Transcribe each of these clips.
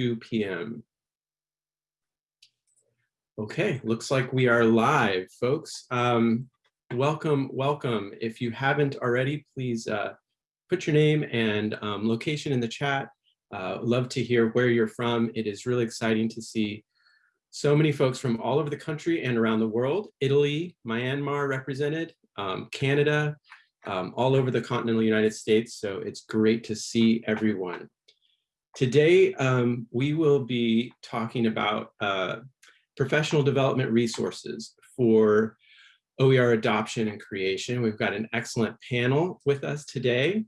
2 p.m. Okay, looks like we are live, folks. Um, welcome, welcome. If you haven't already, please uh, put your name and um, location in the chat. Uh, love to hear where you're from. It is really exciting to see so many folks from all over the country and around the world. Italy, Myanmar represented, um, Canada, um, all over the continental United States. So it's great to see everyone. Today, um, we will be talking about uh, professional development resources for OER adoption and creation. We've got an excellent panel with us today.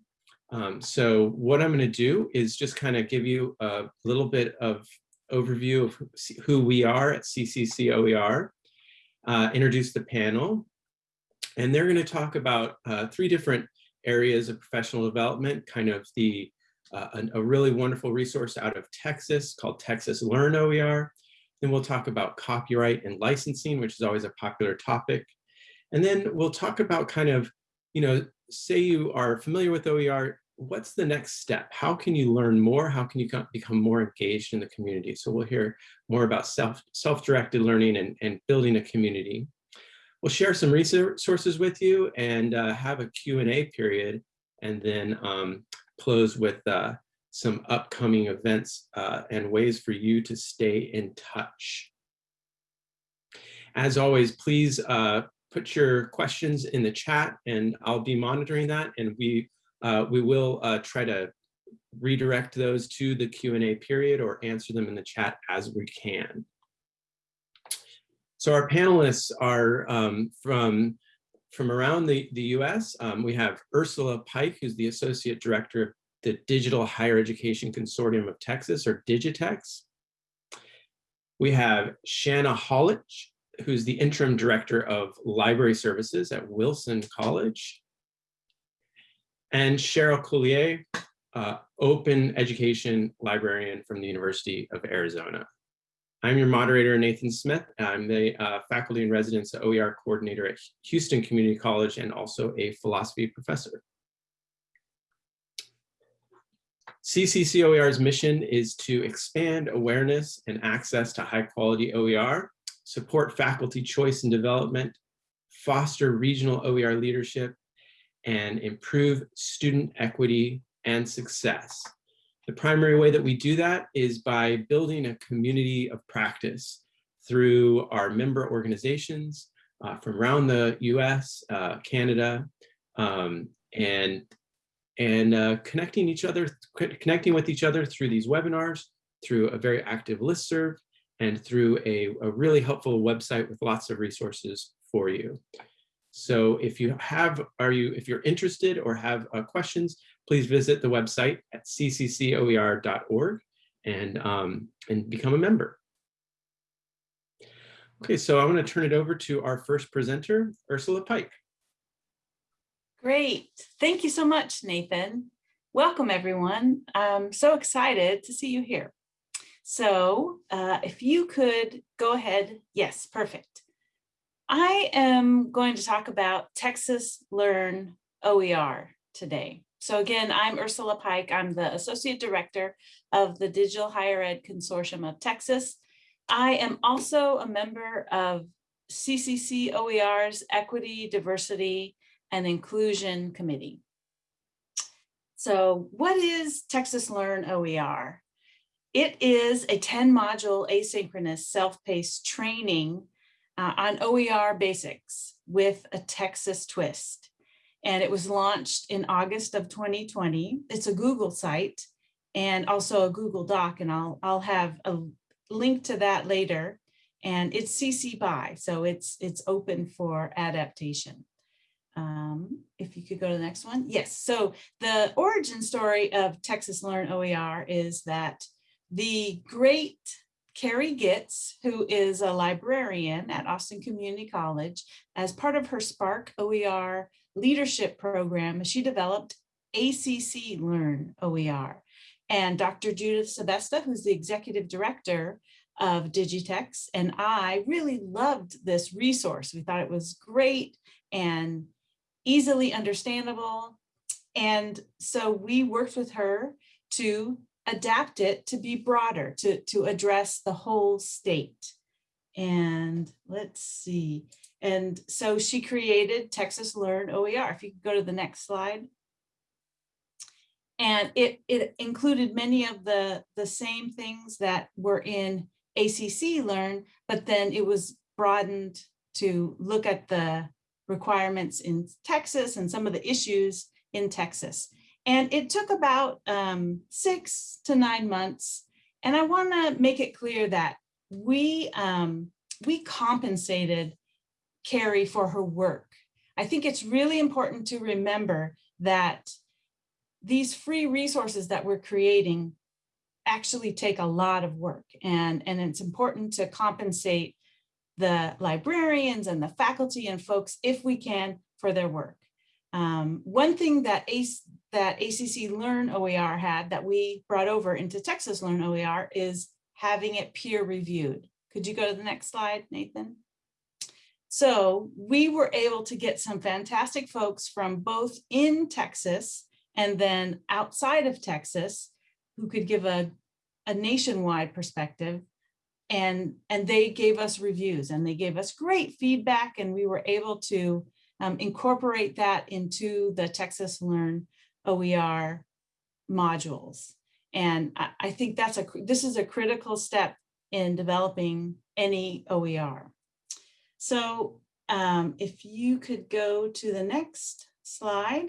Um, so what I'm going to do is just kind of give you a little bit of overview of who we are at CCC OER, uh, introduce the panel, and they're going to talk about uh, three different areas of professional development, kind of the uh, a, a, really wonderful resource out of Texas called Texas Learn OER. Then we'll talk about copyright and licensing, which is always a popular topic. And then we'll talk about kind of, you know, say you are familiar with OER, what's the next step? How can you learn more? How can you become more engaged in the community? So we'll hear more about self, self-directed learning and, and building a community. We'll share some resources with you and uh, have a Q&A period and then um, close with uh, some upcoming events uh, and ways for you to stay in touch. As always, please uh, put your questions in the chat and I'll be monitoring that and we, uh, we will uh, try to redirect those to the Q&A period or answer them in the chat as we can. So our panelists are um, from, from around the, the US. Um, we have Ursula Pike, who's the Associate Director of the Digital Higher Education Consortium of Texas, or Digitex. We have Shanna Hollich, who's the Interim Director of Library Services at Wilson College. And Cheryl Cuillier, uh, Open Education Librarian from the University of Arizona. I'm your moderator, Nathan Smith. I'm the uh, faculty and residence OER coordinator at Houston Community College and also a philosophy professor. CCC OER's mission is to expand awareness and access to high quality OER, support faculty choice and development, foster regional OER leadership, and improve student equity and success. The primary way that we do that is by building a community of practice through our member organizations uh, from around the US, uh, Canada, um, and, and uh, connecting each other, connecting with each other through these webinars, through a very active listserv, and through a, a really helpful website with lots of resources for you. So if you have, are you, if you're interested or have uh, questions, please visit the website at cccoer.org and, um, and become a member. Okay, so I'm going to turn it over to our first presenter, Ursula Pike. Great. Thank you so much, Nathan. Welcome, everyone. I'm so excited to see you here. So uh, if you could go ahead. Yes, perfect. I am going to talk about Texas Learn OER today. So again, I'm Ursula Pike. I'm the Associate Director of the Digital Higher Ed Consortium of Texas. I am also a member of CCC OER's Equity, Diversity, and Inclusion Committee. So what is Texas Learn OER? It is a 10 module asynchronous self-paced training uh, on OER basics with a Texas twist and it was launched in August of 2020. It's a Google site and also a Google Doc, and I'll, I'll have a link to that later. And it's CC BY, so it's, it's open for adaptation. Um, if you could go to the next one. Yes, so the origin story of Texas Learn OER is that the great Carrie Gits, who is a librarian at Austin Community College, as part of her SPARC OER leadership program, she developed ACC Learn OER. And Dr. Judith Sebesta, who's the executive director of Digitex, and I really loved this resource. We thought it was great and easily understandable. And so we worked with her to adapt it to be broader, to, to address the whole state. And let's see. And so she created Texas Learn OER. If you could go to the next slide. And it, it included many of the, the same things that were in ACC Learn, but then it was broadened to look at the requirements in Texas and some of the issues in Texas. And it took about um, six to nine months. And I want to make it clear that we um, we compensated Carrie for her work. I think it's really important to remember that these free resources that we're creating actually take a lot of work and, and it's important to compensate the librarians and the faculty and folks if we can for their work. Um, one thing that, ACE, that ACC Learn OER had that we brought over into Texas Learn OER is having it peer reviewed. Could you go to the next slide, Nathan? So we were able to get some fantastic folks from both in Texas and then outside of Texas who could give a, a nationwide perspective and and they gave us reviews and they gave us great feedback and we were able to um, incorporate that into the Texas Learn OER modules. And I, I think that's a this is a critical step in developing any OER. So um, if you could go to the next slide.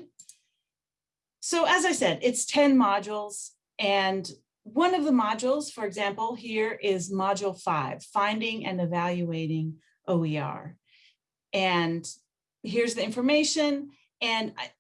So as I said, it's 10 modules and one of the modules, for example, here is module five, finding and evaluating OER. And here's the information. And I,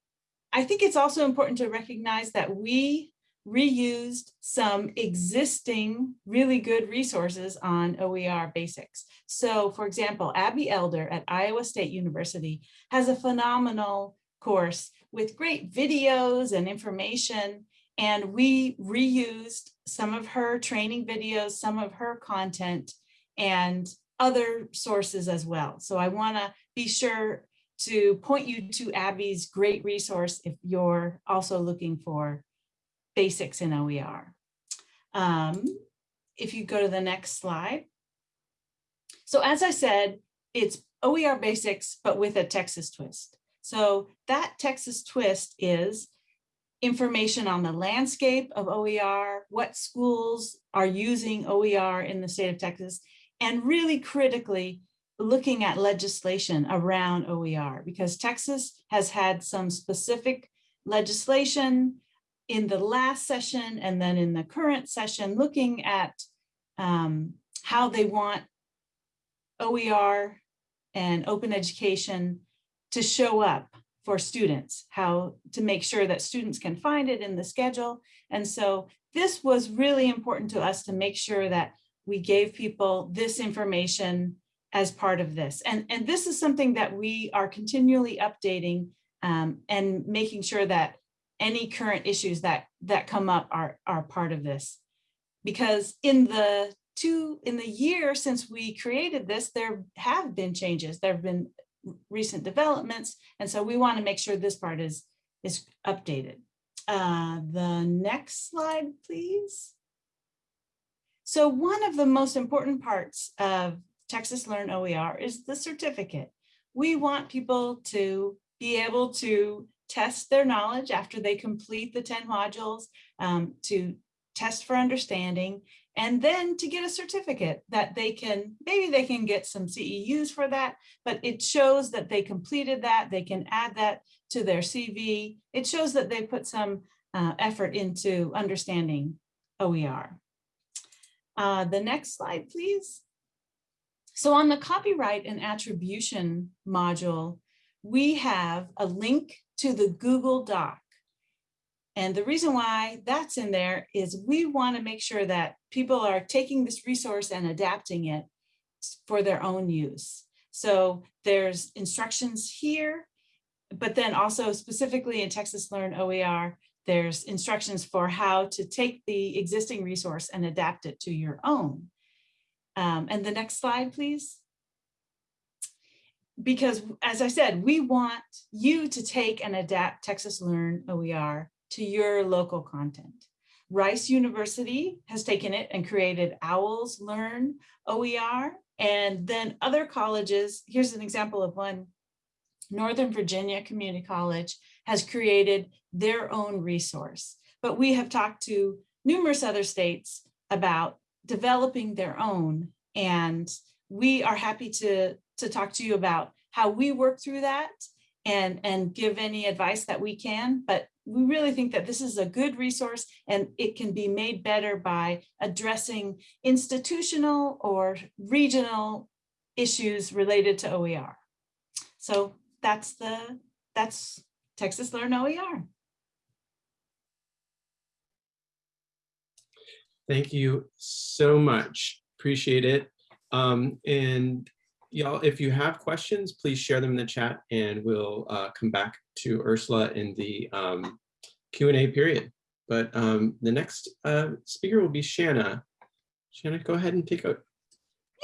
I think it's also important to recognize that we reused some existing really good resources on OER basics. So for example, Abbey Elder at Iowa State University has a phenomenal course with great videos and information. And we reused some of her training videos, some of her content and other sources as well. So I wanna be sure to point you to Abbey's great resource if you're also looking for basics in OER. Um, if you go to the next slide. So as I said, it's OER basics, but with a Texas twist. So that Texas twist is information on the landscape of OER, what schools are using OER in the state of Texas, and really critically looking at legislation around OER because Texas has had some specific legislation in the last session and then in the current session, looking at um, how they want OER and open education to show up for students, how to make sure that students can find it in the schedule. And so this was really important to us to make sure that we gave people this information as part of this. And, and this is something that we are continually updating um, and making sure that any current issues that that come up are are part of this. Because in the two in the year since we created this there have been changes. There have been recent developments and so we want to make sure this part is is updated. Uh, the next slide please. So one of the most important parts of Texas Learn OER is the certificate. We want people to be able to test their knowledge after they complete the 10 modules, um, to test for understanding, and then to get a certificate that they can, maybe they can get some CEUs for that, but it shows that they completed that, they can add that to their CV. It shows that they put some uh, effort into understanding OER. Uh, the next slide, please. So on the copyright and attribution module, we have a link to the Google Doc. And the reason why that's in there is we want to make sure that people are taking this resource and adapting it for their own use. So there's instructions here, but then also specifically in Texas Learn OER, there's instructions for how to take the existing resource and adapt it to your own. Um, and the next slide, please because as I said, we want you to take and adapt Texas Learn OER to your local content. Rice University has taken it and created Owls Learn OER. And then other colleges, here's an example of one, Northern Virginia Community College has created their own resource. But we have talked to numerous other states about developing their own. And we are happy to, to talk to you about how we work through that and, and give any advice that we can. But we really think that this is a good resource and it can be made better by addressing institutional or regional issues related to OER. So that's the, that's Texas Learn OER. Thank you so much. Appreciate it. Um, and y'all, if you have questions, please share them in the chat and we'll uh, come back to Ursula in the um, Q&A period. But um, the next uh, speaker will be Shanna. Shanna, go ahead and take a.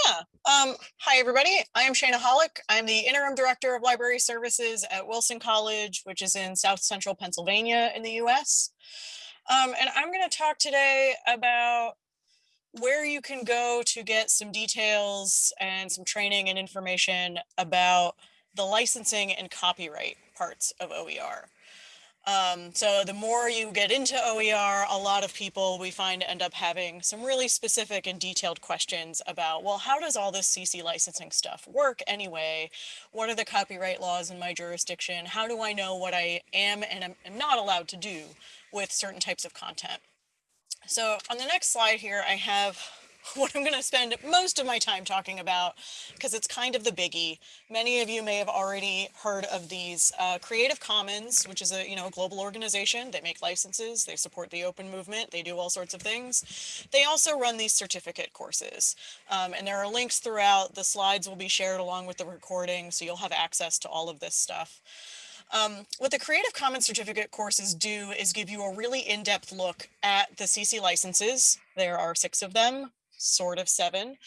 Yeah. Um, hi, everybody. I am Shanna Hollich. I'm the Interim Director of Library Services at Wilson College, which is in South Central Pennsylvania in the US. Um, and I'm going to talk today about where you can go to get some details and some training and information about the licensing and copyright parts of OER. Um, so the more you get into OER, a lot of people we find end up having some really specific and detailed questions about, well, how does all this CC licensing stuff work anyway? What are the copyright laws in my jurisdiction? How do I know what I am and am not allowed to do with certain types of content? So on the next slide here, I have what I'm going to spend most of my time talking about because it's kind of the biggie. Many of you may have already heard of these uh, Creative Commons, which is a you know global organization. They make licenses, they support the open movement, they do all sorts of things. They also run these certificate courses, um, and there are links throughout. The slides will be shared along with the recording, so you'll have access to all of this stuff. Um, what the Creative Commons certificate courses do is give you a really in-depth look at the CC licenses. There are six of them sort of seven.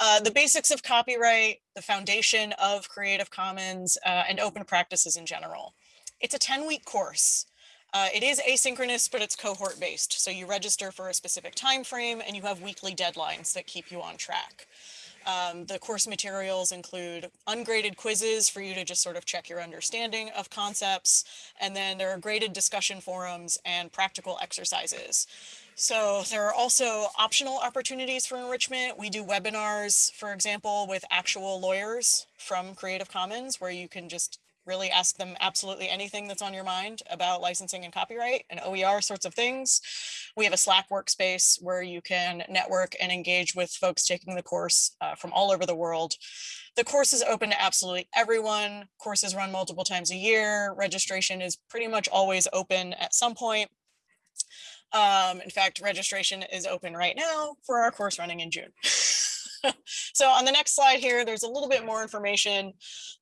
Uh, the basics of copyright, the foundation of Creative Commons, uh, and open practices in general. It's a 10 week course. Uh, it is asynchronous, but it's cohort based. So you register for a specific time frame and you have weekly deadlines that keep you on track. Um, the course materials include ungraded quizzes for you to just sort of check your understanding of concepts. And then there are graded discussion forums and practical exercises. So there are also optional opportunities for enrichment. We do webinars, for example, with actual lawyers from Creative Commons, where you can just really ask them absolutely anything that's on your mind about licensing and copyright and OER sorts of things. We have a Slack workspace where you can network and engage with folks taking the course uh, from all over the world. The course is open to absolutely everyone. Courses run multiple times a year. Registration is pretty much always open at some point. Um, in fact, registration is open right now for our course running in June. so on the next slide here, there's a little bit more information.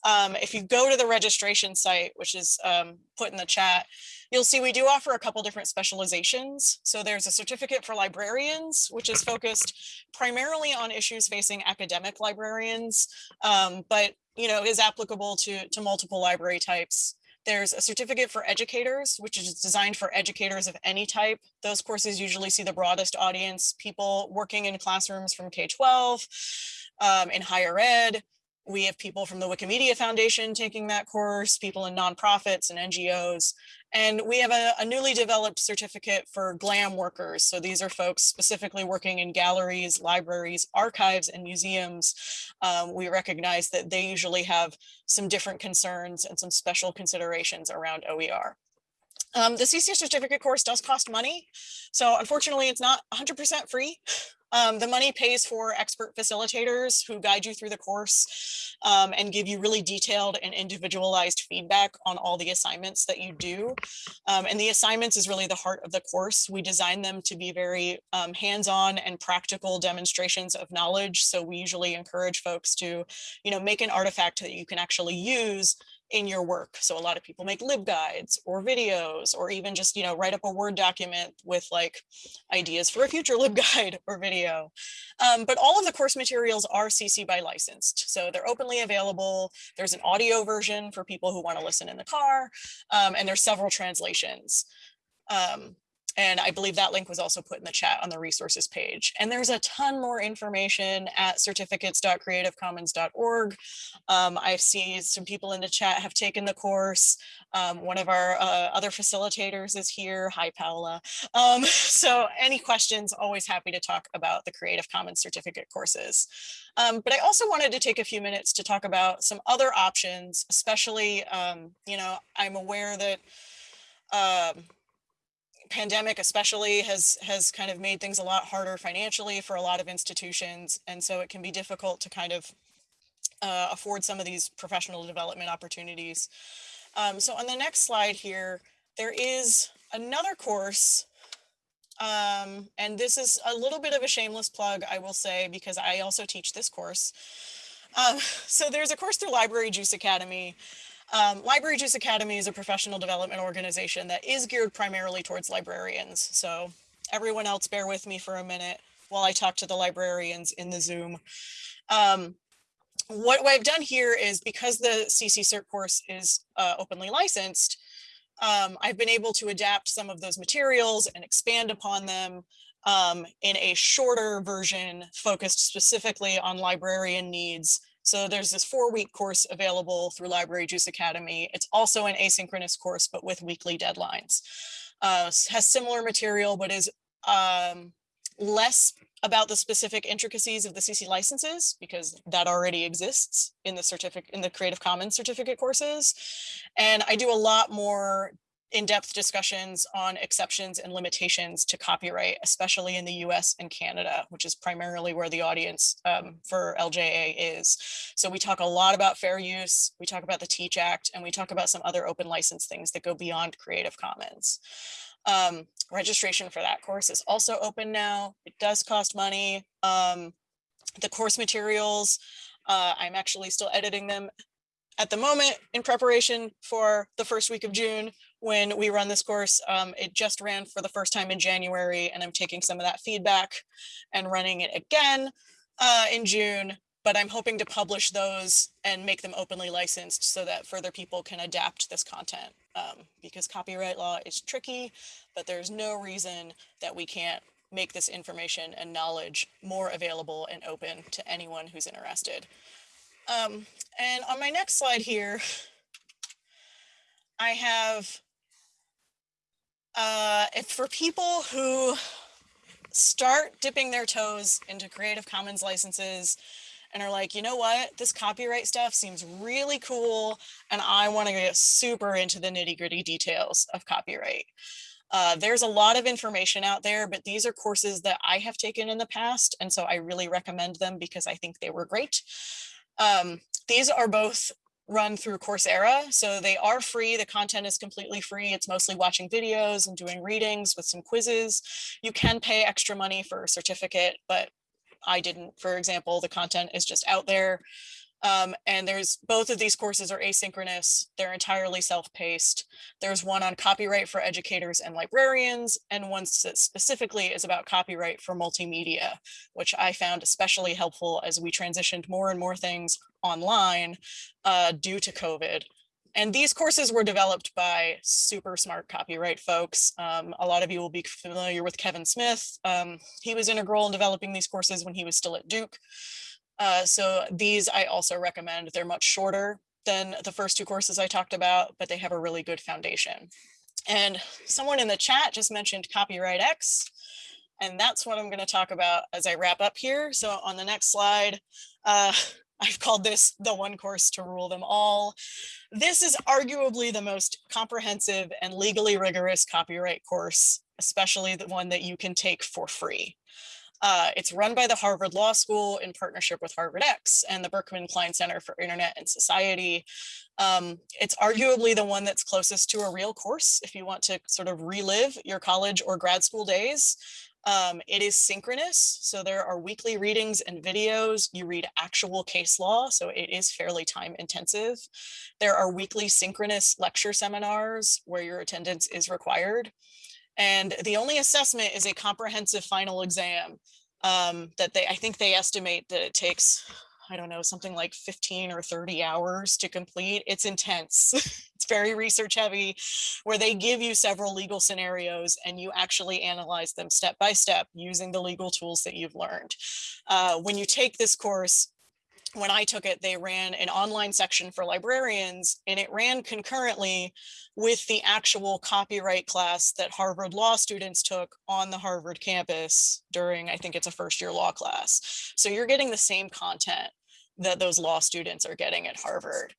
Um, if you go to the registration site, which is um, put in the chat, you'll see we do offer a couple different specializations. So there's a certificate for librarians, which is focused primarily on issues facing academic librarians, um, but you know is applicable to, to multiple library types. There's a certificate for educators, which is designed for educators of any type. Those courses usually see the broadest audience, people working in classrooms from K-12, um, in higher ed, we have people from the Wikimedia Foundation taking that course, people in nonprofits and NGOs, and we have a, a, newly developed certificate for GLAM workers. So these are folks specifically working in galleries, libraries, archives, and museums. Um, we recognize that they usually have some different concerns and some special considerations around OER. Um, the CC certificate course does cost money. So unfortunately, it's not 100% free. Um, the money pays for expert facilitators who guide you through the course um, and give you really detailed and individualized feedback on all the assignments that you do. Um, and the assignments is really the heart of the course. We design them to be very um, hands-on and practical demonstrations of knowledge. So we usually encourage folks to, you know, make an artifact that you can actually use in your work. So a lot of people make libguides or videos or even just, you know, write up a Word document with like ideas for a future libguide or video. Um, but all of the course materials are CC by licensed. So they're openly available. There's an audio version for people who want to listen in the car. Um, and there's several translations. Um, And I believe that link was also put in the chat on the resources page. And there's a ton more information at certificates.creativecommons.org. Um, I see some people in the chat have taken the course. Um, one of our uh, other facilitators is here. Hi, Paola. Um, so any questions, always happy to talk about the Creative Commons certificate courses. Um, but I also wanted to take a few minutes to talk about some other options, especially, um, you know, I'm aware that um, pandemic especially has has kind of made things a lot harder financially for a lot of institutions. And so it can be difficult to kind of uh, afford some of these professional development opportunities. Um, so on the next slide here, there is another course um, and this is a little bit of a shameless plug, I will say, because I also teach this course. Um, so there's a course through Library Juice Academy. Um, Library Juice Academy is a professional development organization that is geared primarily towards librarians. So everyone else bear with me for a minute while I talk to the librarians in the Zoom. Um, what, I've done here is because the CC CERT course is uh, openly licensed, um, I've been able to adapt some of those materials and expand upon them um, in a shorter version focused specifically on librarian needs. So there's this four week course available through Library Juice Academy. It's also an asynchronous course, but with weekly deadlines. Uh, has similar material, but is um, less about the specific intricacies of the CC licenses because that already exists in the certificate in the Creative Commons certificate courses. And I do a lot more in-depth discussions on exceptions and limitations to copyright, especially in the US and Canada, which is primarily where the audience um, for LJA is. So we talk a lot about fair use, we talk about the TEACH Act, and we talk about some other open license things that go beyond Creative Commons. Um, registration for that course is also open now. It does cost money. Um, the course materials, uh, I'm actually still editing them at the moment in preparation for the first week of June when we run this course. Um, it just ran for the first time in January and I'm taking some of that feedback and running it again uh, in June but I'm hoping to publish those and make them openly licensed so that further people can adapt this content um, because copyright law is tricky, but there's no reason that we can't make this information and knowledge more available and open to anyone who's interested. Um, and on my next slide here, I have, uh, if for people who start dipping their toes into Creative Commons licenses and are like, you know what, this copyright stuff seems really cool. And I want to get super into the nitty gritty details of copyright. Uh, there's a lot of information out there, but these are courses that I have taken in the past. And so I really recommend them because I think they were great. Um, these are both run through Coursera. So they are free. The content is completely free. It's mostly watching videos and doing readings with some quizzes. You can pay extra money for a certificate, but I didn't, for example, the content is just out there. Um, and there's both of these courses are asynchronous. They're entirely self-paced. There's one on copyright for educators and librarians, and one that specifically is about copyright for multimedia, which I found especially helpful as we transitioned more and more things online uh, due to COVID. And these courses were developed by super smart copyright folks. Um, a lot of you will be familiar with Kevin Smith. Um, he was integral in developing these courses when he was still at Duke. Uh, so these I also recommend. They're much shorter than the first two courses I talked about, but they have a really good foundation. And someone in the chat just mentioned Copyright X. And that's what I'm going to talk about as I wrap up here. So on the next slide, uh, I've called this the one course to rule them all. This is arguably the most comprehensive and legally rigorous copyright course, especially the one that you can take for free. Uh, it's run by the Harvard Law School in partnership with Harvard X and the Berkman Klein Center for Internet and Society. Um, it's arguably the one that's closest to a real course if you want to sort of relive your college or grad school days. Um, it is synchronous, so there are weekly readings and videos. You read actual case law, so it is fairly time intensive. There are weekly synchronous lecture seminars where your attendance is required. And the only assessment is a comprehensive final exam um, that they, I think they estimate that it takes I don't know, something like 15 or 30 hours to complete. It's intense. it's very research heavy, where they give you several legal scenarios and you actually analyze them step by step using the legal tools that you've learned. Uh, when you take this course, when I took it, they ran an online section for librarians and it ran concurrently with the actual copyright class that Harvard law students took on the Harvard campus during, I think it's a first year law class. So you're getting the same content that those law students are getting at Harvard.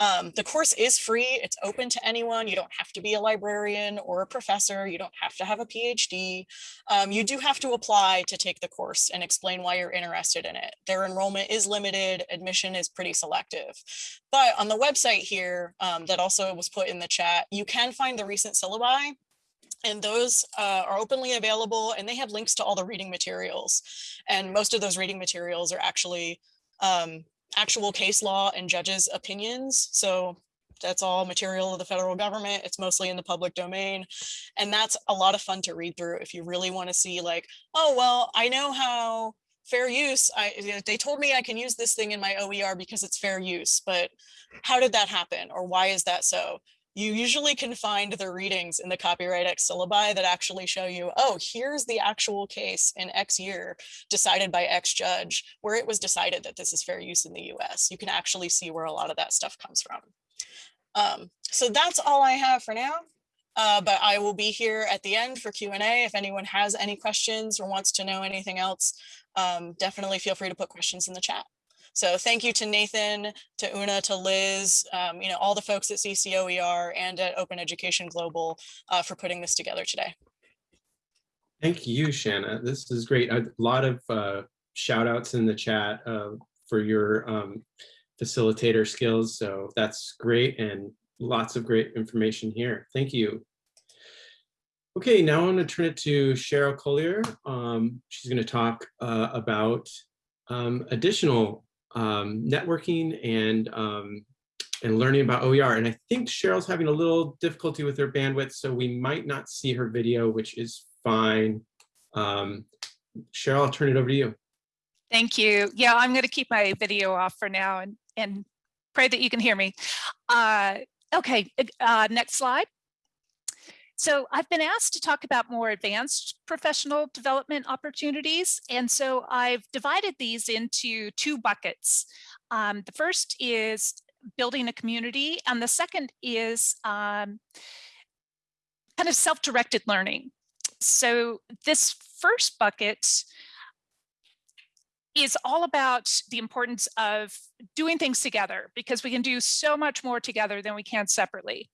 Um, the course is free. It's open to anyone. You don't have to be a librarian or a professor. You don't have to have a PhD. Um, you do have to apply to take the course and explain why you're interested in it. Their enrollment is limited. Admission is pretty selective. But on the website here um, that also was put in the chat, you can find the recent syllabi and those uh, are openly available and they have links to all the reading materials. And most of those reading materials are actually um, actual case law and judges opinions. So that's all material of the federal government. It's mostly in the public domain. And that's a lot of fun to read through if you really want to see like, oh, well, I know how fair use, I, they told me I can use this thing in my OER because it's fair use, but how did that happen? Or why is that so? You usually can find the readings in the Copyright X syllabi that actually show you, oh, here's the actual case in X year decided by X judge, where it was decided that this is fair use in the US. You can actually see where a lot of that stuff comes from. Um, so that's all I have for now. Uh, but I will be here at the end for Q&A. If anyone has any questions or wants to know anything else, um, definitely feel free to put questions in the chat. So thank you to Nathan, to Una, to Liz, um, you know, all the folks at CCOER and at Open Education Global uh, for putting this together today. Thank you, Shanna. This is great. A lot of uh, shout outs in the chat uh, for your um, facilitator skills. So that's great and lots of great information here. Thank you. Okay, now I'm going to turn it to Cheryl Cuillier. Um, she's going to talk uh, about um, additional um, networking and um, and learning about OER. And I think Cheryl's having a little difficulty with her bandwidth, so we might not see her video, which is fine. Um, Cheryl, I'll turn it over to you. Thank you. Yeah, I'm going to keep my video off for now and, and pray that you can hear me. Uh, okay, uh, next slide. So I've been asked to talk about more advanced professional development opportunities. And so I've divided these into two buckets. Um, the first is building a community, and the second is um, kind of self-directed learning. So this first bucket is all about the importance of doing things together because we can do so much more together than we can separately.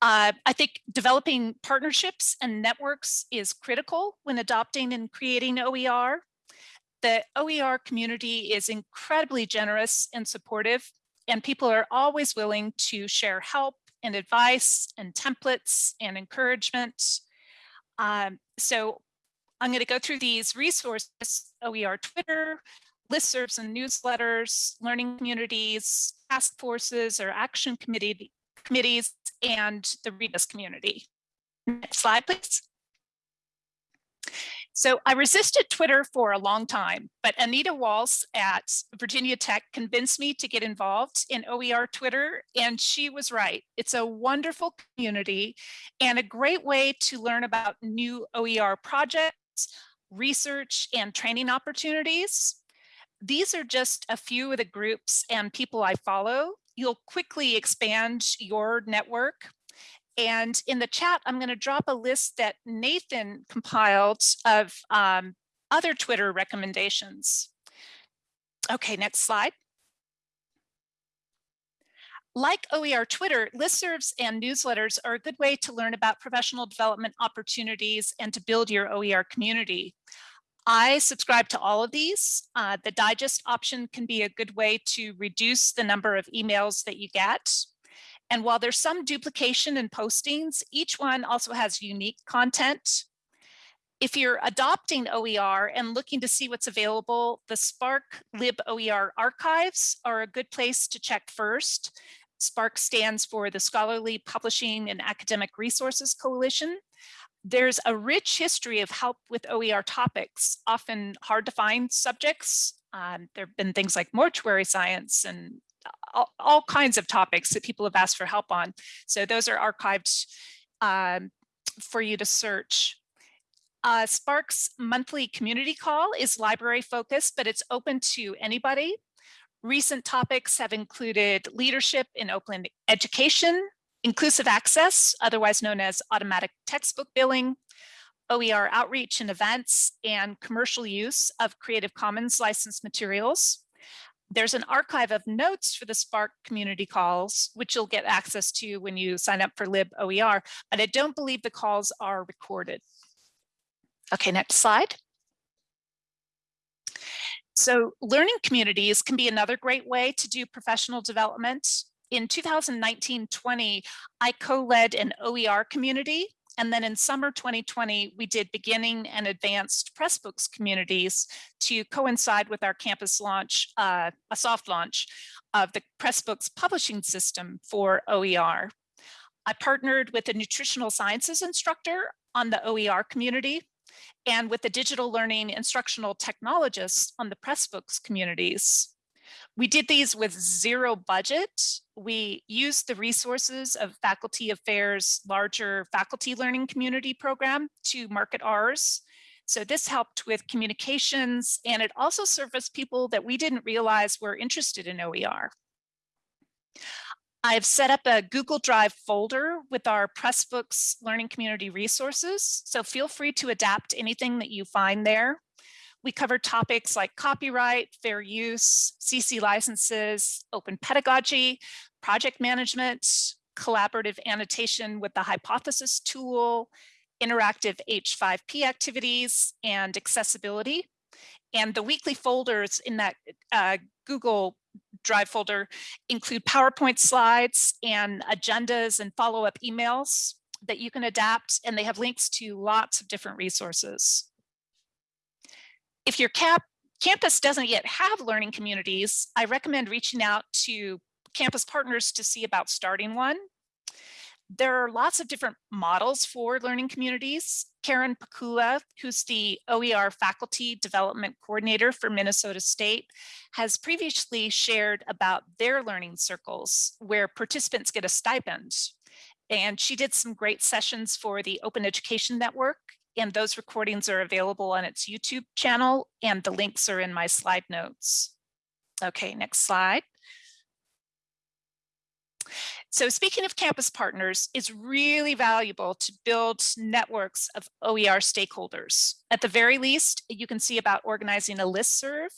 Uh, I think developing partnerships and networks is critical when adopting and creating OER. The OER community is incredibly generous and supportive, and people are always willing to share help and advice and templates and encouragement. Um, so I'm going to go through these resources, OER Twitter, listservs and newsletters, learning communities, task forces or action committee committees and the Rebus community. Next slide, please. So I resisted Twitter for a long time, but Anita Walz at Virginia Tech convinced me to get involved in OER Twitter, and she was right. It's a wonderful community and a great way to learn about new OER projects, research, and training opportunities. These are just a few of the groups and people I follow you'll quickly expand your network. And in the chat, I'm going to drop a list that Nathan compiled of um, other Twitter recommendations. Okay, next slide. Like OER Twitter, listservs and newsletters are a good way to learn about professional development opportunities and to build your OER community. I subscribe to all of these. Uh, the digest option can be a good way to reduce the number of emails that you get. And while there's some duplication in postings, each one also has unique content. If you're adopting OER and looking to see what's available, the SPARC Lib OER archives are a good place to check first. SPARC stands for the Scholarly Publishing and Academic Resources Coalition. There's a rich history of help with OER topics, often hard to find subjects. Um, there have been things like mortuary science and all, all, kinds of topics that people have asked for help on. So those are archived um, for you to search. Uh, SPARC's monthly community call is library focused, but it's open to anybody. Recent topics have included leadership in open education, inclusive access, otherwise known as automatic textbook billing, OER outreach and events, and commercial use of Creative Commons licensed materials. There's an archive of notes for the SPARC community calls, which you'll get access to when you sign up for LibOER, but I don't believe the calls are recorded. Okay, next slide. So learning communities can be another great way to do professional development. In 2019-20, I co-led an OER community and then in summer 2020, we did beginning and advanced Pressbooks communities to coincide with our campus launch, uh, a soft launch of the Pressbooks publishing system for OER. I partnered with a nutritional sciences instructor on the OER community and with the digital learning instructional technologists on the Pressbooks communities. We did these with zero budget. We used the resources of Faculty Affairs' larger faculty learning community program to market ours. So this helped with communications and it also serviced people that we didn't realize were interested in OER. I've set up a Google Drive folder with our Pressbooks learning community resources. So feel free to adapt anything that you find there. We covered topics like copyright, fair use, CC licenses, open pedagogy, project management, collaborative annotation with the hypothesis tool, interactive H5P activities, and accessibility. And the weekly folders in that uh, Google Drive folder include PowerPoint slides and agendas and follow-up emails that you can adapt, and they have links to lots of different resources. If your cap campus doesn't yet have learning communities, I recommend reaching out to campus partners to see about starting one. There are lots of different models for learning communities. Karen Pikula, who's the OER faculty development coordinator for Minnesota State, has previously shared about their learning circles where participants get a stipend. And she did some great sessions for the Open Education Network and those recordings are available on its YouTube channel and the links are in my slide notes. Okay, next slide. So speaking of campus partners, it's really valuable to build networks of OER stakeholders. At the very least, you can see about organizing a list serve.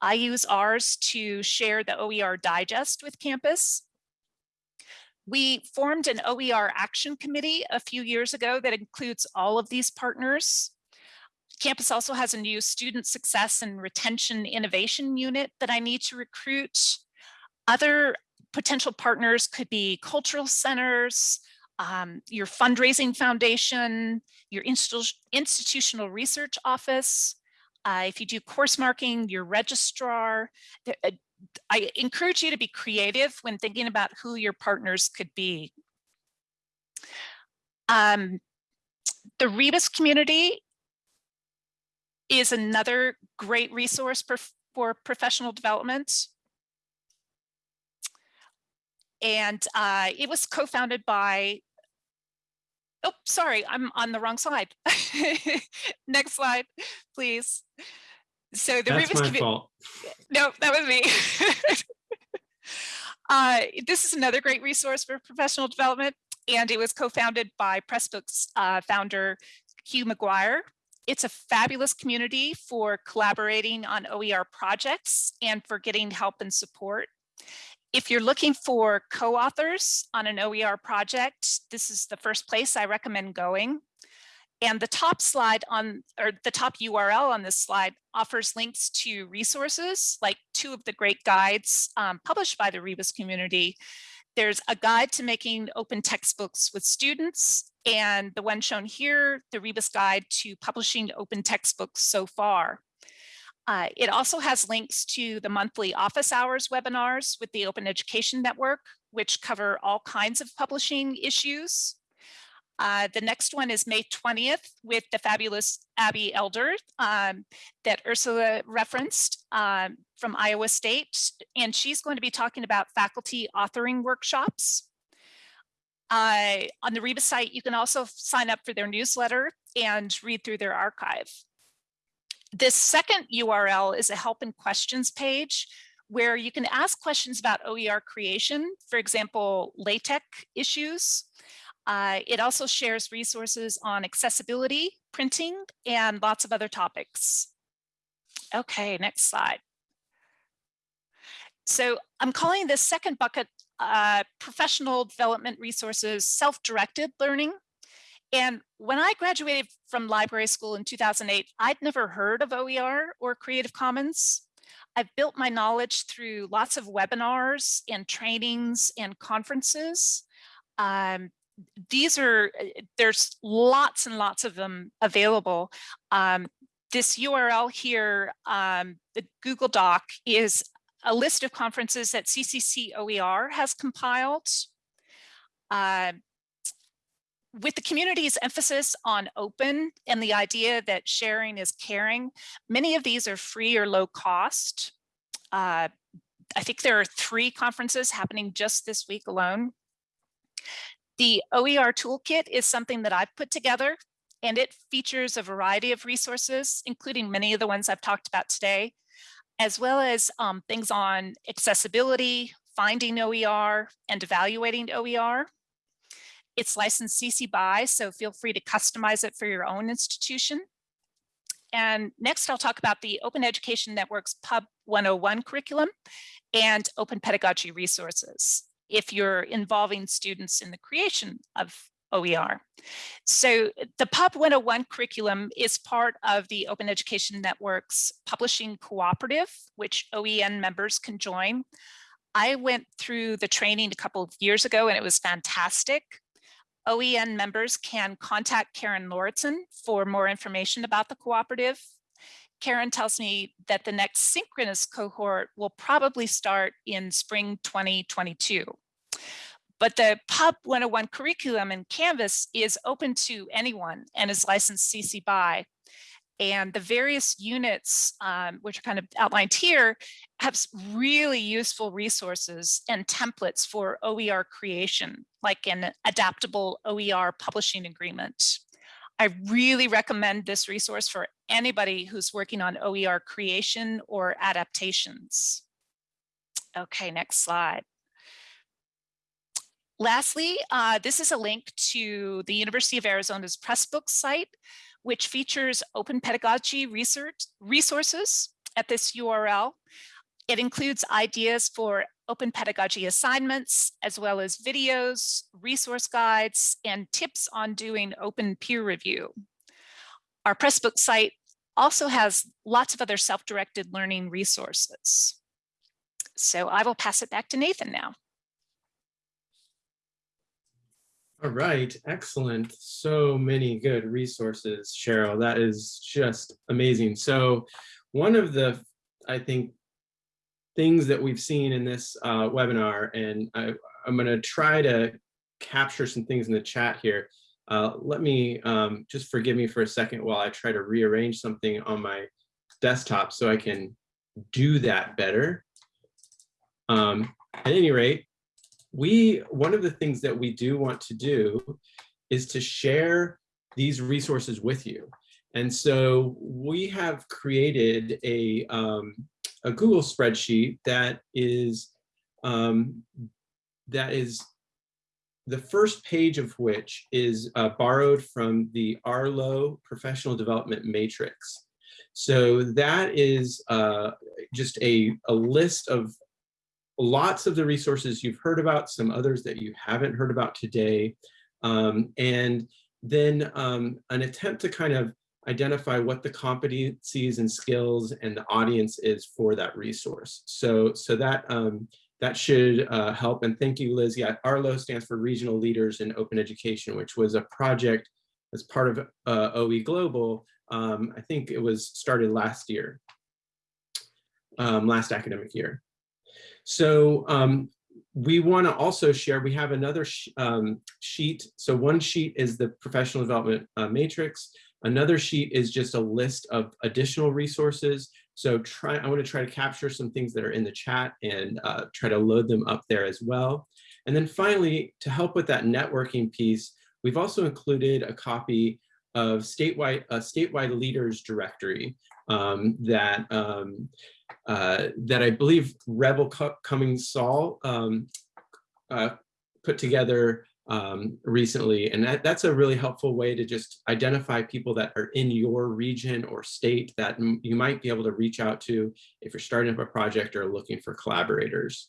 I use ours to share the OER digest with campus we formed an OER action committee a few years ago that includes all of these partners. Campus also has a new student success and retention innovation unit that I need to recruit. Other potential partners could be cultural centers, um, your fundraising foundation, your institu institutional research office. Uh, if you do course marking, your registrar, uh, I encourage you to be creative when thinking about who your partners could be. Um, the Rebus community is another great resource for, for professional development. And uh, it was co-founded by, oh, sorry, I'm on the wrong slide. Next slide, please. So the That's Rebus my fault. No, that was me. uh, this is another great resource for professional development, and it was co-founded by Pressbooks uh, founder Hugh McGuire. It's a fabulous community for collaborating on OER projects and for getting help and support. If you're looking for co-authors on an OER project, this is the first place I recommend going. And the top slide on, or the top URL on this slide offers links to resources, like two of the great guides um, published by the Rebus community. There's a guide to making open textbooks with students, and the one shown here, the Rebus guide to publishing open textbooks so far. Uh, it also has links to the monthly office hours webinars with the Open Education Network, which cover all kinds of publishing issues. Uh, the next one is May 20th with the fabulous Abbey Elder um, that Ursula referenced um, from Iowa State. And she's going to be talking about faculty authoring workshops. Uh, on the Rebus site, you can also sign up for their newsletter and read through their archive. This second URL is a help and questions page where you can ask questions about OER creation, for example, LaTeX issues. Uh, it also shares resources on accessibility, printing, and lots of other topics. Okay, next slide. So I'm calling this second bucket uh, professional development resources, self-directed learning. And when I graduated from library school in 2008, I'd never heard of OER or Creative Commons. I've built my knowledge through lots of webinars and trainings and conferences. Um, these are, there's lots and lots of them available. Um, this URL here, um, the Google Doc is a list of conferences that CCC OER has compiled. Uh, with the community's emphasis on open and the idea that sharing is caring, many of these are free or low cost. Uh, I think there are three conferences happening just this week alone. The OER toolkit is something that I've put together and it features a variety of resources, including many of the ones I've talked about today, as well as um, things on accessibility, finding OER, and evaluating OER. It's licensed CC BY, so feel free to customize it for your own institution. And next I'll talk about the Open Education Network's Pub 101 curriculum and open pedagogy resources if you're involving students in the creation of OER. So the Pub 101 curriculum is part of the Open Education Network's publishing cooperative, which OEN members can join. I went through the training a couple of years ago and it was fantastic. OEN members can contact Karen Lauritsen for more information about the cooperative. Karen tells me that the next synchronous cohort will probably start in spring 2022. But the Pub 101 curriculum in Canvas is open to anyone and is licensed CC BY. And the various units, um, which are kind of outlined here, have really useful resources and templates for OER creation, like an adaptable OER publishing agreement. I really recommend this resource for anybody who's working on OER creation or adaptations. Okay, next slide. Lastly, uh, this is a link to the University of Arizona's Pressbooks site, which features open pedagogy research resources at this URL. It includes ideas for open pedagogy assignments, as well as videos, resource guides, and tips on doing open peer review. Our Pressbooks site also has lots of other self-directed learning resources. So I will pass it back to Nathan now. All right, excellent. So many good resources, Cheryl. That is just amazing. So one of the, I think, things that we've seen in this uh, webinar, and I, am going to try to capture some things in the chat here. Uh, let me um, just forgive me for a second while I try to rearrange something on my desktop so I can do that better. Um, at any rate, we one of the things that we do want to do is to share these resources with you. And so we have created a, um, a Google spreadsheet that is um, that is the first page of which is uh, borrowed from the Arlo Professional Development Matrix. So that is uh, just a, a list of lots of the resources you've heard about, some others that you haven't heard about today, um, and then um, an attempt to kind of identify what the competencies and skills and the audience is for that resource. So, so that um, that should uh, help. And thank you, Liz. Yeah, ARLO stands for Regional Leaders in Open Education, which was a project as part of uh, OE Global. Um, I think it was started last year, um, last academic year. So um, we want to also share, we have another sh um, sheet. So one sheet is the professional development uh, matrix. Another sheet is just a list of additional resources. So try, I want to try to capture some things that are in the chat and uh, try to load them up there as well. And then finally, to help with that networking piece, we've also included a copy of statewide a statewide leaders directory um, that um, uh, that I believe Rebel Cummings Saul um, uh, put together um, recently. And that, that's a really helpful way to just identify people that are in your region or state that you might be able to reach out to if you're starting up a project or looking for collaborators.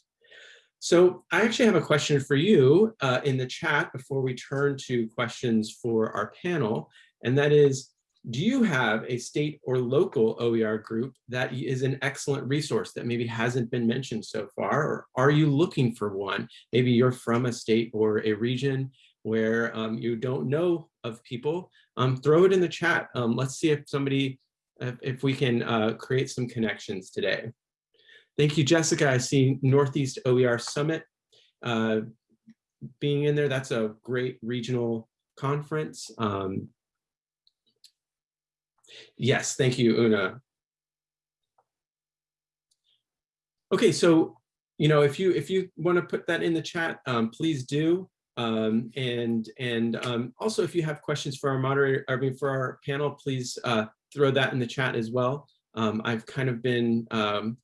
So I actually have a question for you uh, in the chat before we turn to questions for our panel. And that is, do you have a state or local OER group that is an excellent resource that maybe hasn't been mentioned so far? Or are you looking for one? Maybe you're from a state or a region where um, you don't know of people. Um, throw it in the chat. Um, let's see if somebody, if, if we can uh, create some connections today. Thank you, Jessica. I see Northeast OER Summit uh, being in there. That's a great regional conference. Um, Yes, thank you, Una. Okay, so you know, if you if you want to put that in the chat, um, please do. Um, and and um, also, if you have questions for our moderator, I mean, for our panel, please uh, throw that in the chat as well. Um, I've kind of been um,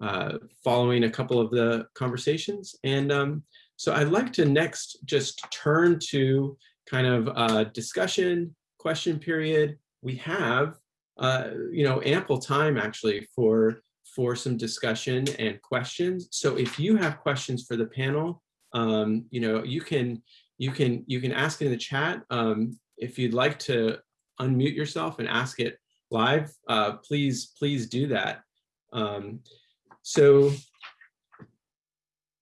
uh, following a couple of the conversations, and um, so I'd like to next just turn to kind of a discussion question period we have, uh, you know, ample time actually for for some discussion and questions. So if you have questions for the panel, um, you know, you can you can you can ask in the chat. Um, if you'd like to unmute yourself and ask it live, uh, please please do that. Um, so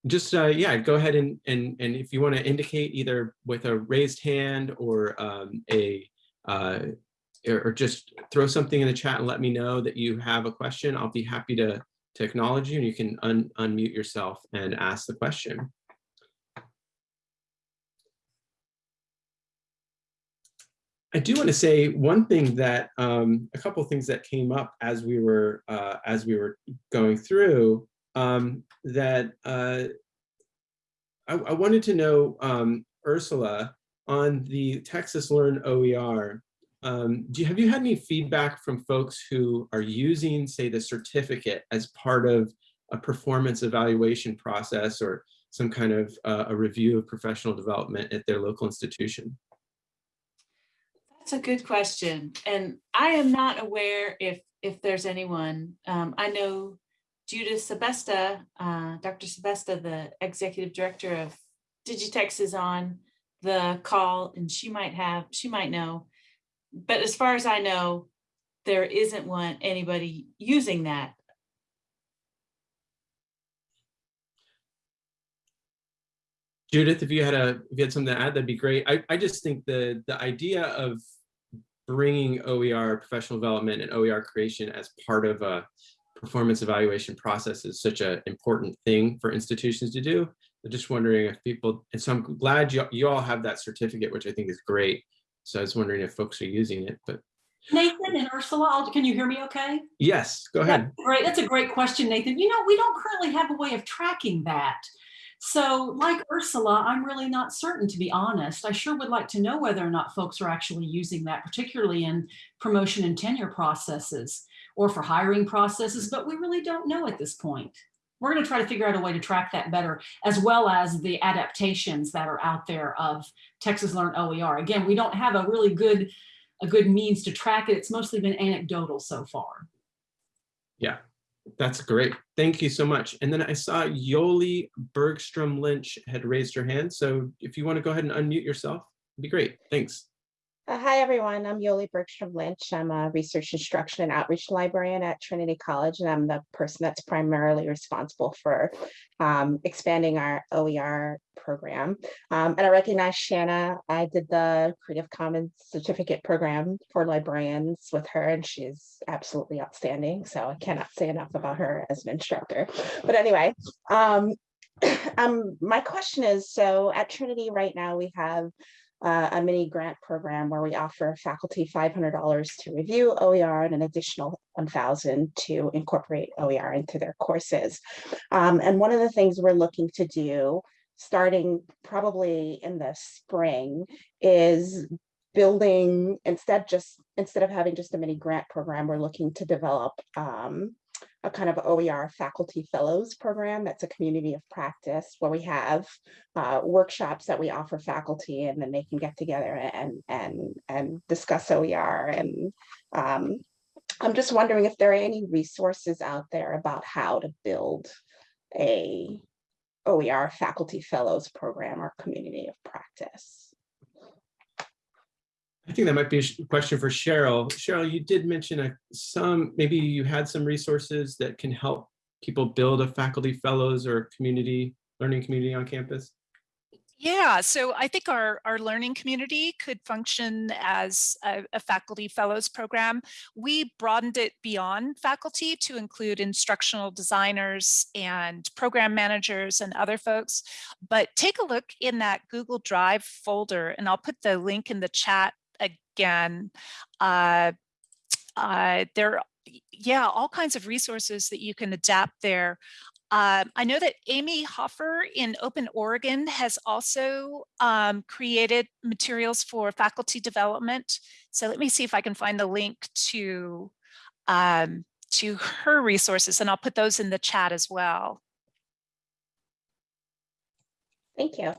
just uh, yeah, go ahead and and and if you want to indicate either with a raised hand or um, a uh, or just throw something in the chat and let me know that you have a question. I'll be happy to, to acknowledge you and you can un unmute yourself and ask the question. I do want to say one thing that um, a couple of things that came up as we were uh, as we were going through um, that uh, I, I, wanted to know um, Ursula on the Texas Learn OER. Um, do you, have you had any feedback from folks who are using, say, the certificate as part of a performance evaluation process or some kind of uh, a review of professional development at their local institution? That's a good question. And I am not aware if if there's anyone. Um, I know Judith Sebesta, uh, Dr. Sebesta, the executive director of Digitex is on the call and she might have, she might know but as far as I know, there isn't one anybody using that. Judith, if you had a if you had something to add, that'd be great. I, I just think the the idea of bringing OER professional development and OER creation as part of a performance evaluation process is such an important thing for institutions to do. I'm just wondering if people, and so I'm glad you, you all have that certificate, which I think is great. So I was wondering if folks are using it, but. Nathan and Ursula, can you hear me okay? Yes, go ahead. Yeah, great, that's a great question, Nathan. You know, we don't currently have a way of tracking that. So like Ursula, I'm really not certain, to be honest. I sure would like to know whether or not folks are actually using that, particularly in promotion and tenure processes or for hiring processes, but we really don't know at this point we're going to try to figure out a way to track that better, as well as the adaptations that are out there of Texas Learn OER. Again, we don't have a really good, a good means to track it. It's mostly been anecdotal so far. Yeah, that's great. Thank you so much. And then I saw Yoli Bergstrom Lynch had raised her hand. So if you want to go ahead and unmute yourself, be great. Thanks. Uh, hi, everyone. I'm Yoli Bergstrom Lynch. I'm a research instruction and outreach librarian at Trinity College, and I'm the person that's primarily responsible for um, expanding our OER program. Um, and I recognize Shanna. I did the Creative Commons certificate program for librarians with her, and she's absolutely outstanding. So I cannot say enough about her as an instructor. But anyway, um, Um, my question is, so at Trinity right now, we have uh, a mini grant program where we offer faculty $500 to review OER and an additional 1,000 to incorporate OER into their courses. Um, and one of the things we're looking to do, starting probably in the spring, is building instead just instead of having just a mini grant program, we're looking to develop um, a kind of OER faculty fellows program that's a community of practice where we have uh, workshops that we offer faculty and then they can get together and and and discuss OER and um, I'm just wondering if there are any resources out there about how to build a OER faculty fellows program or community of practice. I think that might be a question for Cheryl. Cheryl, you did mention a, some, maybe you had some resources that can help people build a faculty fellows or community, learning community on campus. Yeah, so I think our, our learning community could function as a, a, faculty fellows program. We broadened it beyond faculty to include instructional designers and program managers and other folks. But take a look in that Google Drive folder, and I'll put the link in the chat again. Uh, uh, there yeah, all kinds of resources that you can adapt there. Uh, I know that Amy Hofer in Open Oregon has also um, created materials for faculty development. So let me see if I can find the link to, um, to her resources and I'll put those in the chat as well. Thank you.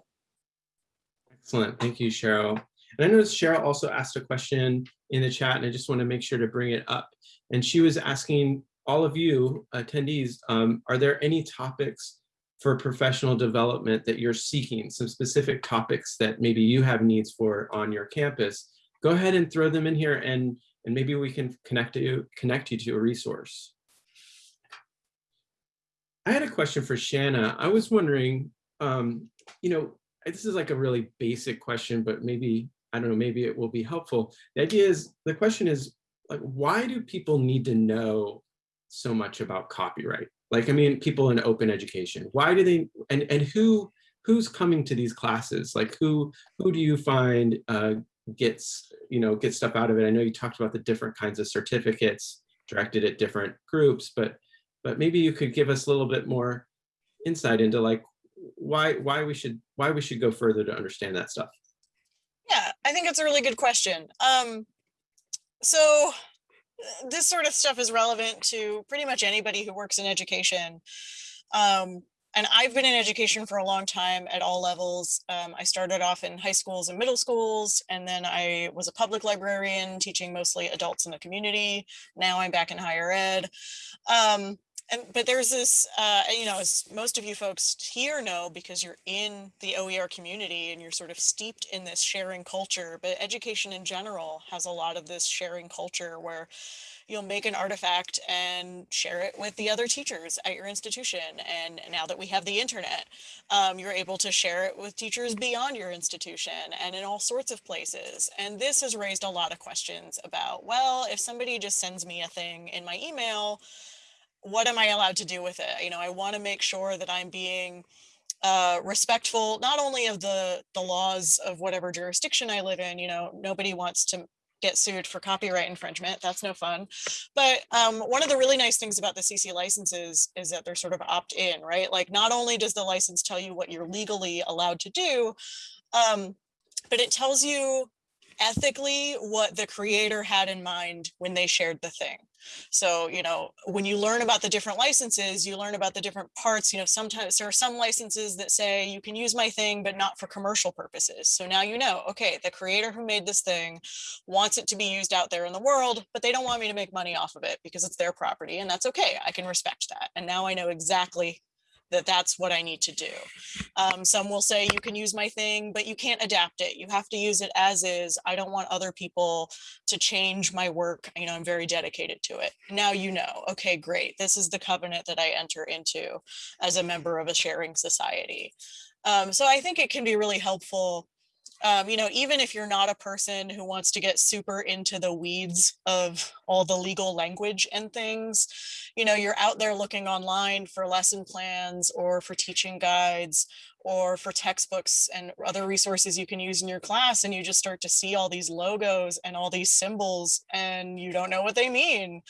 Excellent. Thank you, Cheryl. And I noticed Cheryl also asked a question in the chat and I just want to make sure to bring it up. And she was asking all of you attendees, um, are there any topics for professional development that you're seeking, some specific topics that maybe you have needs for on your campus? Go ahead and throw them in here and, and maybe we can connect you, connect you to a resource. I had a question for Shanna. I was wondering, um, you know, this is like a really basic question, but maybe I don't know, maybe it will be helpful. The idea is, the question is, like, why do people need to know so much about copyright? Like, I mean, people in open education, why do they, and, and who, who's coming to these classes? Like, who, who do you find uh, gets, you know, gets stuff out of it? I know you talked about the different kinds of certificates directed at different groups, but, but maybe you could give us a little bit more insight into like, why, why we should, why we should go further to understand that stuff. Yeah, I think it's a really good question. Um, so uh, this sort of stuff is relevant to pretty much anybody who works in education. Um, and I've been in education for a long time at all levels. Um, I started off in high schools and middle schools, and then I was a public librarian teaching mostly adults in the community. Now I'm back in higher ed. Um, and but there's this uh, you know as most of you folks here know because you're in the OER community and you're sort of steeped in this sharing culture but education in general has a lot of this sharing culture where you'll make an artifact and share it with the other teachers at your institution. And now that we have the internet um, you're able to share it with teachers beyond your institution and in all sorts of places. And this has raised a lot of questions about well if somebody just sends me a thing in my email what am I allowed to do with it? You know, I want to make sure that I'm being uh, respectful, not only of the, the laws of whatever jurisdiction I live in, you know, nobody wants to get sued for copyright infringement. That's no fun. But um, one of the really nice things about the CC licenses is that they're sort of opt in, right? Like not only does the license tell you what you're legally allowed to do, um, but it tells you ethically what the creator had in mind when they shared the thing. So, you know, when you learn about the different licenses, you learn about the different parts, you know, sometimes there are some licenses that say you can use my thing, but not for commercial purposes. So now you know, okay, the creator who made this thing wants it to be used out there in the world, but they don't want me to make money off of it because it's their property and that's okay. I can respect that. And now I know exactly that that's what I need to do. Um, some will say you can use my thing, but you can't adapt it. You have to use it as is. I don't want other people to change my work. You know, I'm very dedicated to it. Now you know, okay, great. This is the covenant that I enter into as a member of a sharing society. Um, so I think it can be really helpful um, you know, even if you're not a person who wants to get super into the weeds of all the legal language and things, you know, you're out there looking online for lesson plans or for teaching guides or for textbooks and other resources you can use in your class and you just start to see all these logos and all these symbols and you don't know what they mean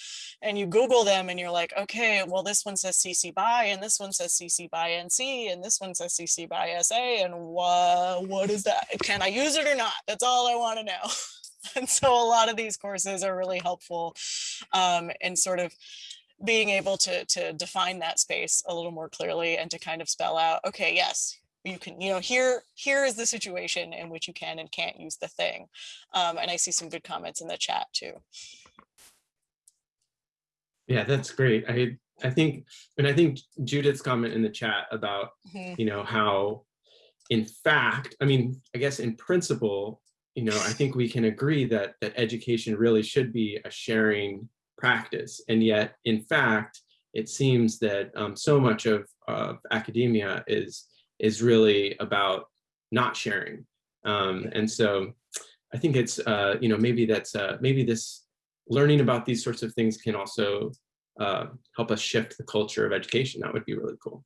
and you google them and you're like okay well this one says cc by and this one says cc by nc and this one says cc by sa and what what is that? Can i use it or not? That's all i want to know. And so a lot of these courses are really helpful um, in sort of being able to to define that space a little more clearly and to kind of spell out okay yes you can, you know, here, here is the situation in which you can and can't use the thing. Um, and I see some good comments in the chat too. Yeah, that's great. I I think, and I think Judith's comment in the chat about, Mhm. you know, how, in fact, I mean, I guess in principle, you know, I think we can agree that that education really should be a sharing practice, and yet, in fact, it seems that um, so much of, of academia is is really about not sharing. Um, and so I think it's, uh, you know, maybe that's, uh, maybe this learning about these sorts of things can also uh, help us shift the culture of education. That would be really cool.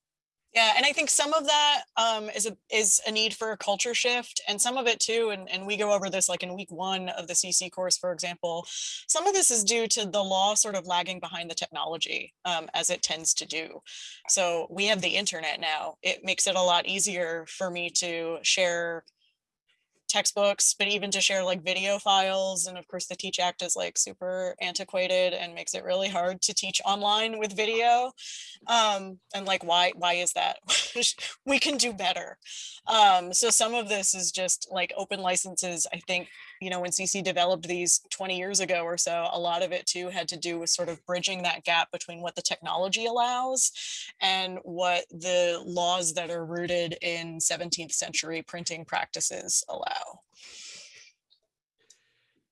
Yeah, and I think some of that um, is a is a need for a culture shift, and some of it too. And and we go over this like in week one of the CC course, for example. Some of this is due to the law sort of lagging behind the technology, um, as it tends to do. So we have the internet now. It makes it a lot easier for me to share textbooks, but even to share like video files. And of course, the Teach Act is like super antiquated and makes it really hard to teach online with video. Um, and like, why, why is that? we can do better. Um, so some of this is just like open licenses. I think, you know, when CC developed these 20 years ago or so, a lot of it too had to do with sort of bridging that gap between what the technology allows and what the laws that are rooted in 17th century printing practices allow.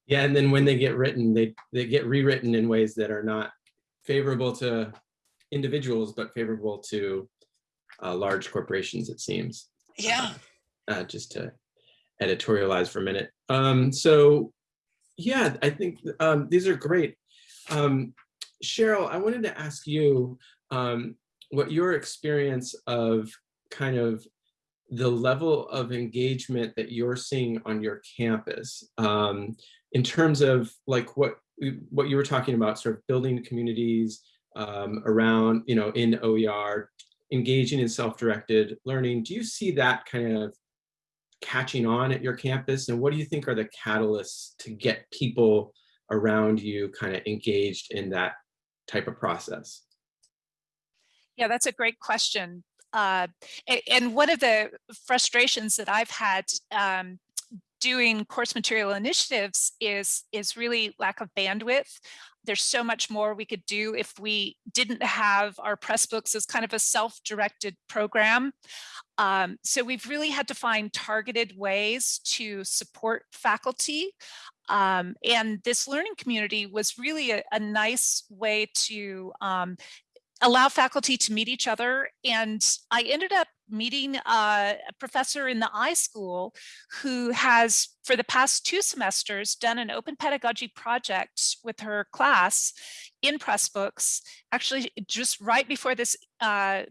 Yeah, and then when they get written, they they get rewritten in ways that are not favorable to individuals, but favorable to uh, large corporations, it seems. Yeah. Uh, just to editorialize for a minute. Um, so yeah, I think um, these are great. Um, Cheryl, I wanted to ask you um, what your experience of kind of the level of engagement that you're seeing on your campus um, in terms of like what what you were talking about, sort of building communities um, around, you know, in OER, engaging in self-directed learning. Do you see that kind of catching on at your campus? And what do you think are the catalysts to get people around you kind of engaged in that type of process? Yeah, that's a great question. Uh, and one of the frustrations that I've had um, doing course material initiatives is, is really lack of bandwidth. There's so much more we could do if we didn't have our Pressbooks as kind of a self-directed program. Um, so we've really had to find targeted ways to support faculty. Um, and this learning community was really a, a nice way to um, allow faculty to meet each other. And I ended up meeting a professor in the iSchool who has, for the past two semesters, done an open pedagogy project with her class in Pressbooks. Actually, just right before this uh,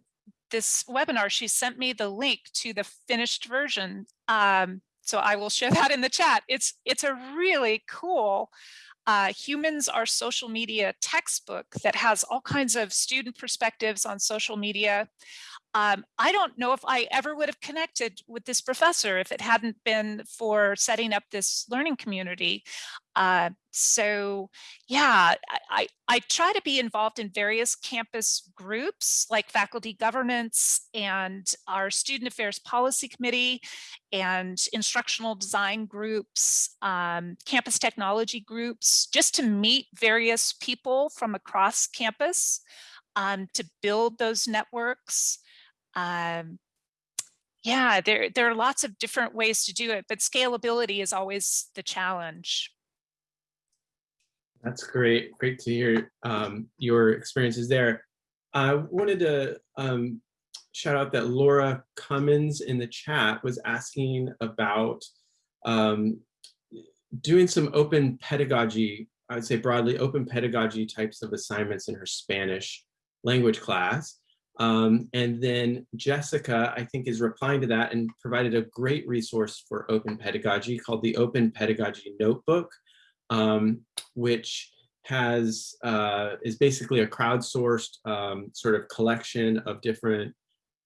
this webinar, she sent me the link to the finished version. Um, so I will share that in the chat. It's it's a really cool uh, Humans Are Social Media textbook that has all kinds of student perspectives on social media. Um, I don't know if I ever would have connected with this professor if it hadn't been for setting up this learning community. Uh, so yeah, I, I try to be involved in various campus groups like faculty governance and our student affairs policy committee and instructional design groups, um, campus technology groups, just to meet various people from across campus um, to build those networks. Um, yeah, there, there are lots of different ways to do it, but scalability is always the challenge. That's great. Great to hear um, your experiences there. I wanted to um, shout out that Laura Cummins in the chat was asking about um, doing some open pedagogy, I would say broadly open pedagogy types of assignments in her Spanish language class. Um, and then Jessica, I think, is replying to that and provided a great resource for open pedagogy called the Open Pedagogy Notebook, um, which has uh, is basically a crowdsourced um, sort of collection of different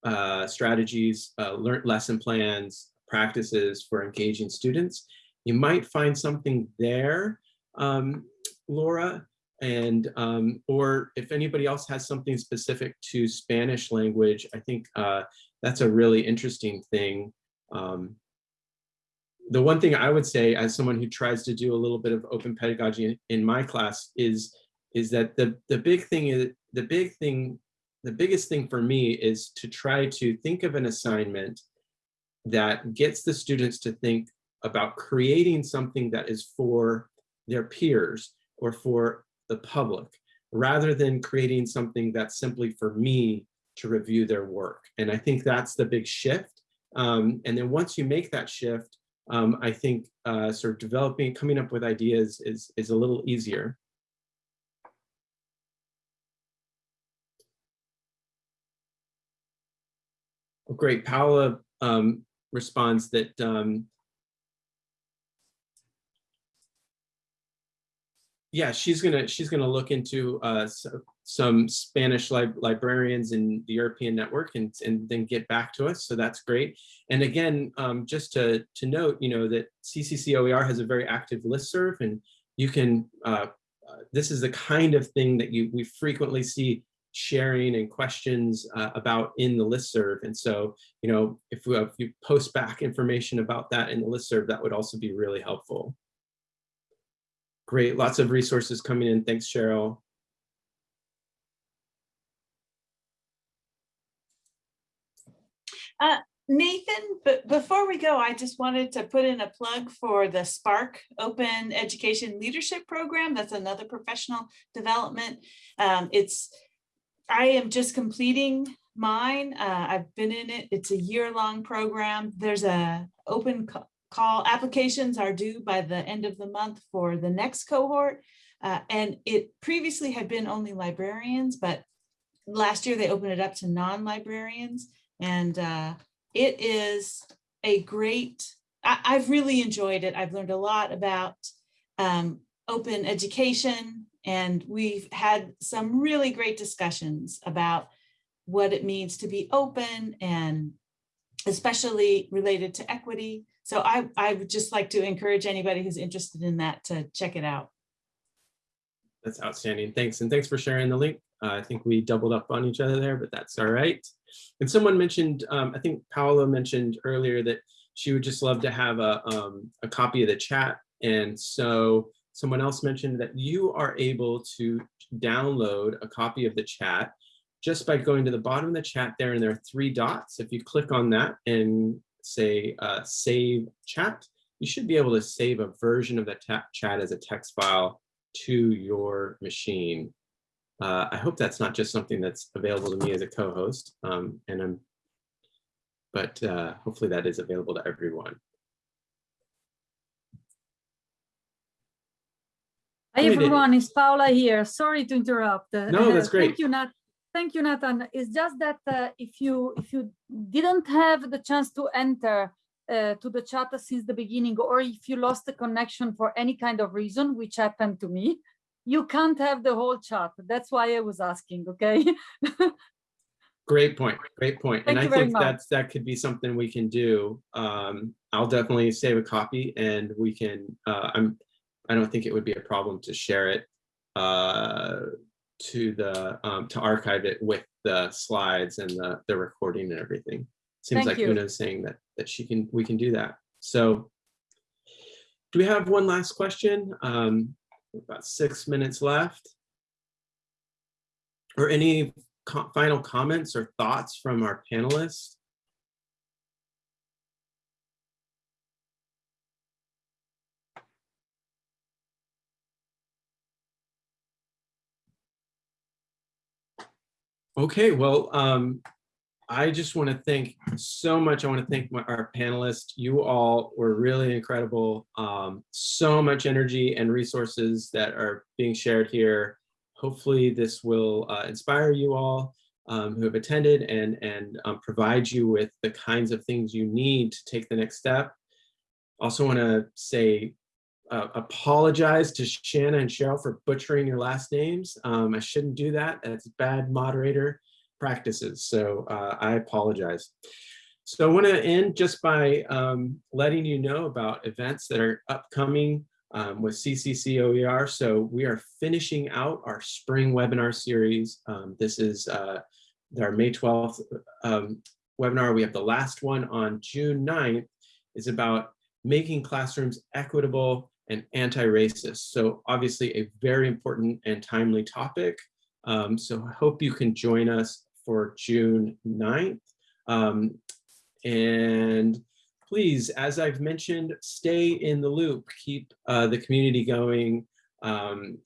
uh, strategies, uh, learned lesson plans, practices for engaging students. You might find something there, um, Laura, and um, or if anybody else has something specific to Spanish language, I think uh, that's a really interesting thing. Um, the one thing I would say as someone who tries to do a little bit of open pedagogy in, in my class is is that the the big thing is the big thing the biggest thing for me is to try to think of an assignment that gets the students to think about creating something that is for their peers or for the public rather than creating something that's simply for me to review their work. And I think that's the big shift. Um, and then once you make that shift, um, I think uh, sort of developing, coming up with ideas is, is a little easier. Great, Paula um, responds that yeah, she's gonna she's gonna look into uh, some Spanish li librarians in the European network and and then get back to us. So that's great. And again, um, just to to note, you know that CCC OER has a very active listserv, and you can. Uh, uh, this is the kind of thing that you we frequently see sharing and questions uh, about in the listserv. And so, you know, if, we, if you post back information about that in the listserv, that would also be really helpful. Great, lots of resources coming in. Thanks, Cheryl. Uh, Nathan, but before we go, I just wanted to put in a plug for the SPARC Open Education Leadership Program. That's another professional development. Um, it's, I am just completing mine. Uh, I've been in it. It's a year-long program. There's a open call applications are due by the end of the month for the next cohort. Uh, and it previously had been only librarians, but last year they opened it up to non-librarians. And uh, it is a great, I, have really enjoyed it. I've learned a lot about um, open education and we've had some really great discussions about what it means to be open and especially related to equity so I, I would just like to encourage anybody who's interested in that to check it out. That's outstanding. Thanks. And thanks for sharing the link. Uh, I think we doubled up on each other there, but that's all right. And someone mentioned, um, I think Paola mentioned earlier that she would just love to have a, um, a copy of the chat. And so someone else mentioned that you are able to download a copy of the chat just by going to the bottom of the chat there and there are three dots. If you click on that and say uh, save chat, you should be able to save a version of the chat as a text file to your machine. Uh, I hope that's not just something that's available to me as a co-host, um, and I'm, but uh, hopefully that is available to everyone. Hi everyone, it's Paula here. Sorry to interrupt. No, that's great. Thank you, Nat. Thank you, Nathan. It's just that uh, if you if you didn't have the chance to enter uh, to the chat since the beginning, or if you lost the connection for any kind of reason, which happened to me, you can't have the whole chat. That's why I was asking. Okay. Great point. Great point. Thank and I think that's that could be something we can do. Um, I'll definitely save a copy, and we can. Uh, I'm. I don't think it would be a problem to share it. Uh, to the um, to archive it with the slides and the the recording and everything. Seems Thank like you. Una's saying that that she can we can do that. So do we have one last question? Um, about six minutes left. Or any co final comments or thoughts from our panelists? Okay, well, um, I just want to thank so much. I want to thank my, our panelists. You all were really incredible. Um, so much energy and resources that are being shared here. Hopefully this will uh, inspire you all um, who have attended and, and um, provide you with the kinds of things you need to take the next step. Also want to say uh, apologize to Shanna and Cheryl for butchering your last names. Um, I shouldn't do that. That's bad moderator practices. So uh, I apologize. So I want to end just by um, letting you know about events that are upcoming um, with CCC OER. So we are finishing out our spring webinar series. Um, this is uh, our May 12th um, webinar. We have the last one on June 9th is about making classrooms equitable and anti-racist. So obviously a very important and timely topic. Um, so I hope you can join us for June 9th. Um, and please, as I've mentioned, stay in the loop, keep uh, the community going. Um,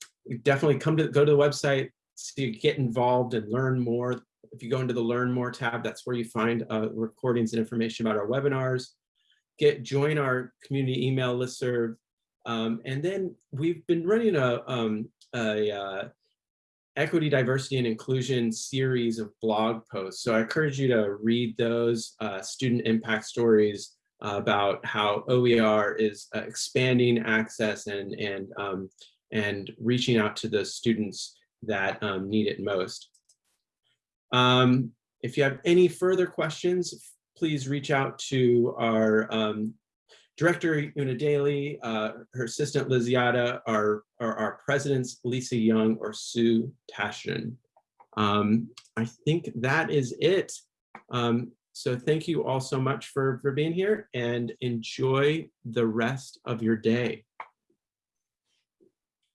definitely come to go to the website, see, get involved and learn more. If you go into the learn more tab, that's where you find uh, recordings and information about our webinars. Get join our community email listserv. Um, and then we've been running a, um, a uh, equity, diversity, and inclusion series of blog posts. So I encourage you to read those uh, student impact stories uh, about how OER is uh, expanding access and, and, um, and reaching out to the students that um, need it most. Um, if you have any further questions, please reach out to our um, Director Una Daly, uh, her assistant Liziada, our, our, our, presidents Lisa Young or Sue Tashin. Um, I think that is it. Um, so thank you all so much for, for being here and enjoy the rest of your day.